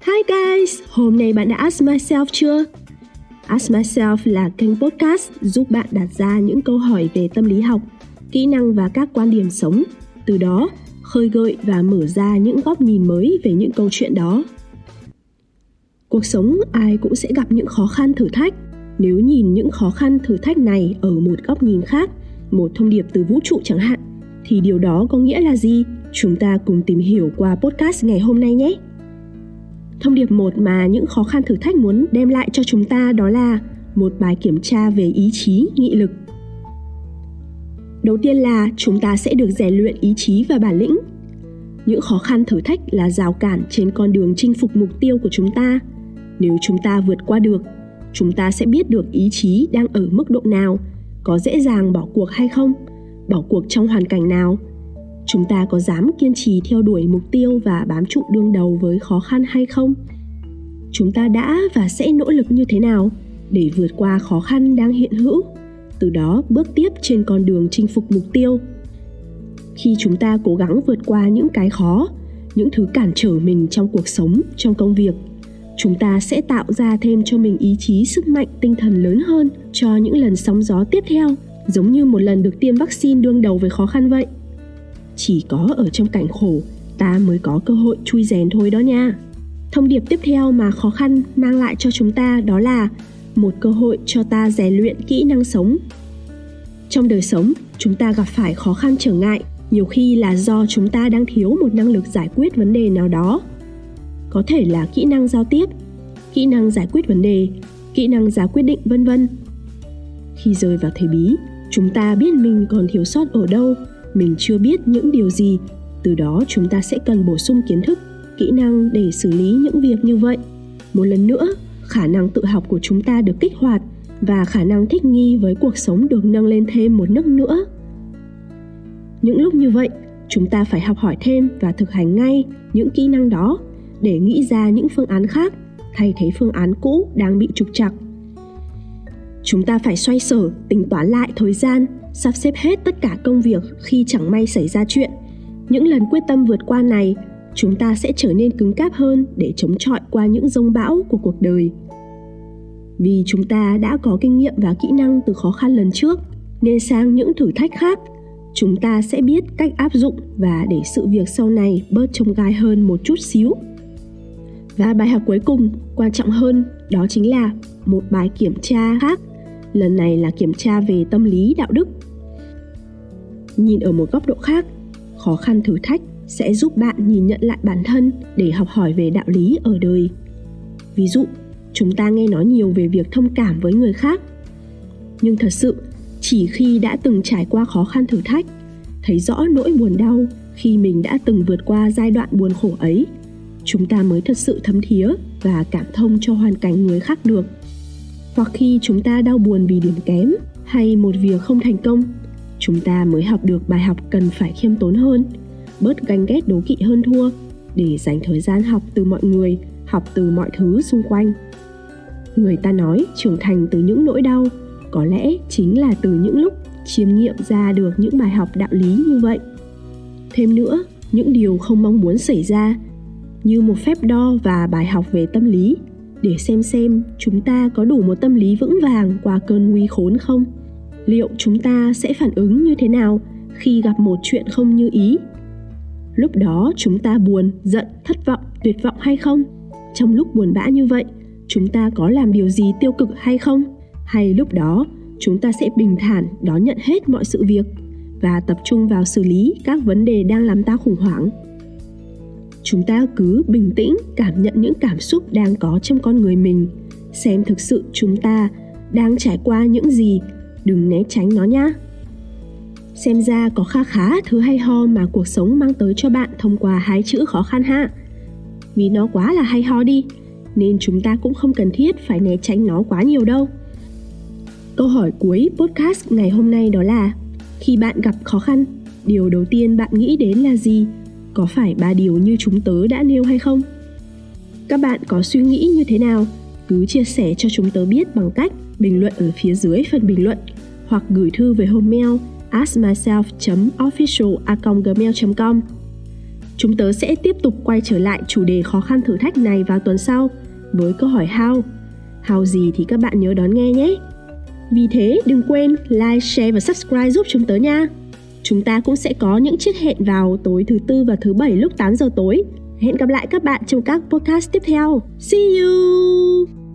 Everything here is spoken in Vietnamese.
Hi guys, hôm nay bạn đã Ask Myself chưa? Ask Myself là kênh podcast giúp bạn đặt ra những câu hỏi về tâm lý học, kỹ năng và các quan điểm sống, từ đó khơi gợi và mở ra những góc nhìn mới về những câu chuyện đó. Cuộc sống ai cũng sẽ gặp những khó khăn thử thách. Nếu nhìn những khó khăn thử thách này ở một góc nhìn khác, một thông điệp từ vũ trụ chẳng hạn, thì điều đó có nghĩa là gì? Chúng ta cùng tìm hiểu qua podcast ngày hôm nay nhé. Thông điệp một mà những khó khăn thử thách muốn đem lại cho chúng ta đó là một bài kiểm tra về ý chí, nghị lực. Đầu tiên là chúng ta sẽ được rèn luyện ý chí và bản lĩnh. Những khó khăn thử thách là rào cản trên con đường chinh phục mục tiêu của chúng ta. Nếu chúng ta vượt qua được, chúng ta sẽ biết được ý chí đang ở mức độ nào, có dễ dàng bỏ cuộc hay không, bỏ cuộc trong hoàn cảnh nào chúng ta có dám kiên trì theo đuổi mục tiêu và bám trụ đương đầu với khó khăn hay không? Chúng ta đã và sẽ nỗ lực như thế nào để vượt qua khó khăn đang hiện hữu? Từ đó, bước tiếp trên con đường chinh phục mục tiêu. Khi chúng ta cố gắng vượt qua những cái khó, những thứ cản trở mình trong cuộc sống, trong công việc, chúng ta sẽ tạo ra thêm cho mình ý chí, sức mạnh, tinh thần lớn hơn cho những lần sóng gió tiếp theo, giống như một lần được tiêm vaccine đương đầu với khó khăn vậy chỉ có ở trong cảnh khổ, ta mới có cơ hội chui rèn thôi đó nha. Thông điệp tiếp theo mà khó khăn mang lại cho chúng ta đó là một cơ hội cho ta rèn luyện kỹ năng sống. Trong đời sống, chúng ta gặp phải khó khăn trở ngại, nhiều khi là do chúng ta đang thiếu một năng lực giải quyết vấn đề nào đó. Có thể là kỹ năng giao tiếp, kỹ năng giải quyết vấn đề, kỹ năng ra quyết định, vân vân. Khi rơi vào thế bí, chúng ta biết mình còn thiếu sót ở đâu mình chưa biết những điều gì. Từ đó chúng ta sẽ cần bổ sung kiến thức, kỹ năng để xử lý những việc như vậy. Một lần nữa, khả năng tự học của chúng ta được kích hoạt và khả năng thích nghi với cuộc sống được nâng lên thêm một nấc nữa. Những lúc như vậy, chúng ta phải học hỏi thêm và thực hành ngay những kỹ năng đó để nghĩ ra những phương án khác thay thế phương án cũ đang bị trục trặc. Chúng ta phải xoay sở, tính toán lại thời gian sắp xếp hết tất cả công việc khi chẳng may xảy ra chuyện. Những lần quyết tâm vượt qua này, chúng ta sẽ trở nên cứng cáp hơn để chống chọi qua những rông bão của cuộc đời. Vì chúng ta đã có kinh nghiệm và kỹ năng từ khó khăn lần trước, nên sang những thử thách khác, chúng ta sẽ biết cách áp dụng và để sự việc sau này bớt trông gai hơn một chút xíu. Và bài học cuối cùng, quan trọng hơn, đó chính là một bài kiểm tra khác. Lần này là kiểm tra về tâm lý, đạo đức nhìn ở một góc độ khác. Khó khăn thử thách sẽ giúp bạn nhìn nhận lại bản thân để học hỏi về đạo lý ở đời. Ví dụ, chúng ta nghe nói nhiều về việc thông cảm với người khác. Nhưng thật sự, chỉ khi đã từng trải qua khó khăn thử thách, thấy rõ nỗi buồn đau khi mình đã từng vượt qua giai đoạn buồn khổ ấy, chúng ta mới thật sự thấm thía và cảm thông cho hoàn cảnh người khác được. Hoặc khi chúng ta đau buồn vì điểm kém hay một việc không thành công chúng ta mới học được bài học cần phải khiêm tốn hơn, bớt ganh ghét đố kỵ hơn thua, để dành thời gian học từ mọi người, học từ mọi thứ xung quanh. Người ta nói trưởng thành từ những nỗi đau, có lẽ chính là từ những lúc chiêm nghiệm ra được những bài học đạo lý như vậy. Thêm nữa, những điều không mong muốn xảy ra, như một phép đo và bài học về tâm lý, để xem xem chúng ta có đủ một tâm lý vững vàng qua cơn nguy khốn không? Liệu chúng ta sẽ phản ứng như thế nào khi gặp một chuyện không như ý? Lúc đó chúng ta buồn, giận, thất vọng, tuyệt vọng hay không? Trong lúc buồn bã như vậy, chúng ta có làm điều gì tiêu cực hay không? Hay lúc đó, chúng ta sẽ bình thản đón nhận hết mọi sự việc và tập trung vào xử lý các vấn đề đang làm ta khủng hoảng? Chúng ta cứ bình tĩnh cảm nhận những cảm xúc đang có trong con người mình, xem thực sự chúng ta đang trải qua những gì đừng né tránh nó nhá. Xem ra có kha khá thứ hay ho mà cuộc sống mang tới cho bạn thông qua hai chữ khó khăn ha. Vì nó quá là hay ho đi, nên chúng ta cũng không cần thiết phải né tránh nó quá nhiều đâu. Câu hỏi cuối podcast ngày hôm nay đó là, khi bạn gặp khó khăn, điều đầu tiên bạn nghĩ đến là gì? Có phải ba điều như chúng tớ đã nêu hay không? Các bạn có suy nghĩ như thế nào? Cứ chia sẻ cho chúng tớ biết bằng cách bình luận ở phía dưới phần bình luận hoặc gửi thư về home mail askmyself official com Chúng tớ sẽ tiếp tục quay trở lại chủ đề khó khăn thử thách này vào tuần sau với câu hỏi how. How gì thì các bạn nhớ đón nghe nhé. Vì thế đừng quên like, share và subscribe giúp chúng tớ nha. Chúng ta cũng sẽ có những chiếc hẹn vào tối thứ tư và thứ bảy lúc 8 giờ tối. Hẹn gặp lại các bạn trong các podcast tiếp theo. See you!